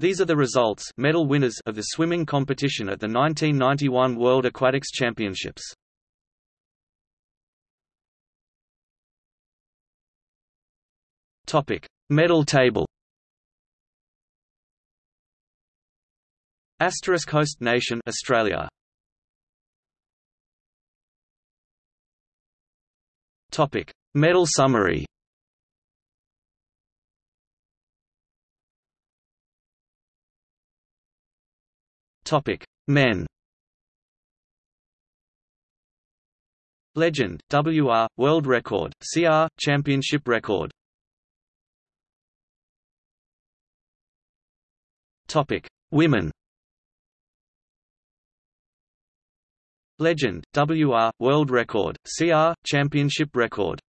These are the results medal winners of the swimming competition at the 1991 World Aquatics Championships. Topic: Medal table. Asterisk host nation Australia. Topic: Medal summary. Topic: Men. Legend, WR, World Record, CR, Championship Record. Topic: Women. Legend, WR, World Record, CR, Championship Record.